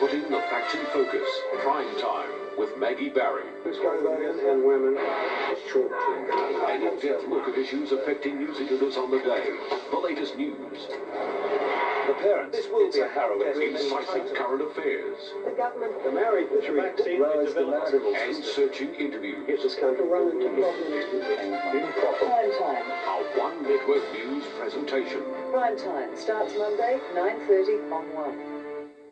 Putting the facts in focus. Prime time with Maggie Barry. Australian and women short. An in-depth look at issues affecting New Zealanders on the day. The latest news. The parents. This will be a harrowing Incisive current affairs. The government The married country lowers the marital And searching interviews. gives this country run into problems. Prime time. Our One Network News presentation. Prime time starts Monday, 9.30 on 1.